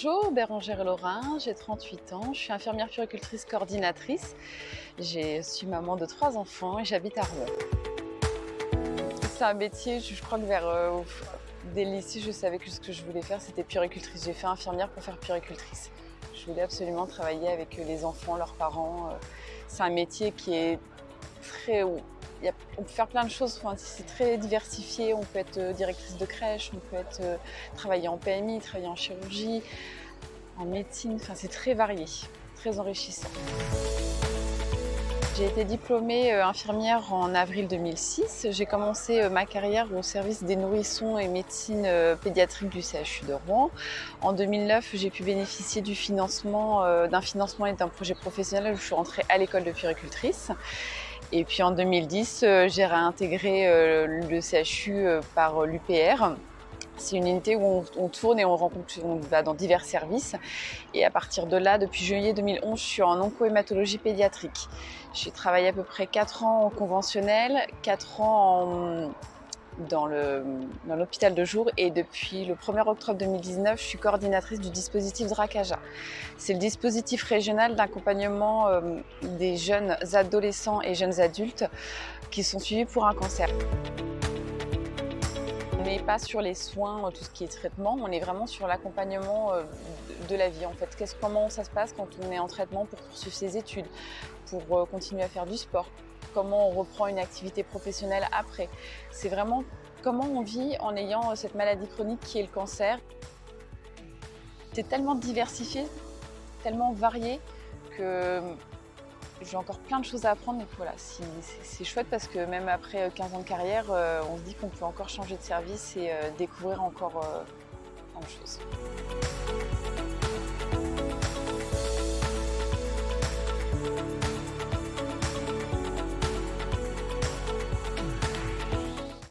Bonjour, Bérangère Lorrain, j'ai 38 ans, je suis infirmière puricultrice coordinatrice. Je suis maman de trois enfants et j'habite à Rouen. C'est un métier, je crois que vers euh, dès le lycée, je savais que ce que je voulais faire, c'était puricultrice. J'ai fait infirmière pour faire puricultrice. Je voulais absolument travailler avec les enfants, leurs parents. C'est un métier qui est très on peut faire plein de choses, c'est très diversifié, on peut être euh, directrice de crèche, on peut être, euh, travailler en PMI, travailler en chirurgie, en médecine, enfin, c'est très varié, très enrichissant. J'ai été diplômée euh, infirmière en avril 2006. J'ai commencé ma carrière au service des nourrissons et médecine pédiatrique du CHU de Rouen. En 2009, j'ai pu bénéficier d'un financement et d'un projet professionnel où je suis rentrée à l'école de puricultrice. Et puis en 2010, euh, j'ai réintégré euh, le CHU euh, par l'UPR. C'est une unité où on, tourne et on rencontre, on va dans divers services. Et à partir de là, depuis juillet 2011, je suis en oncohématologie pédiatrique. J'ai travaillé à peu près 4 ans en conventionnel, 4 ans dans l'hôpital de jour et depuis le 1er octobre 2019, je suis coordinatrice du dispositif DRACAJA. C'est le dispositif régional d'accompagnement euh, des jeunes adolescents et jeunes adultes qui sont suivis pour un cancer. N'est pas sur les soins, tout ce qui est traitement, on est vraiment sur l'accompagnement euh, de la vie en fait. comment ça se passe quand on est en traitement pour poursuivre ses études, pour euh, continuer à faire du sport, comment on reprend une activité professionnelle après? C'est vraiment comment on vit en ayant euh, cette maladie chronique qui est le cancer. C'est tellement diversifié, tellement varié que euh, j'ai encore plein de choses à apprendre. Et voilà, c'est chouette parce que même après 15 ans de carrière, on se dit qu'on peut encore changer de service et découvrir encore plein de choses.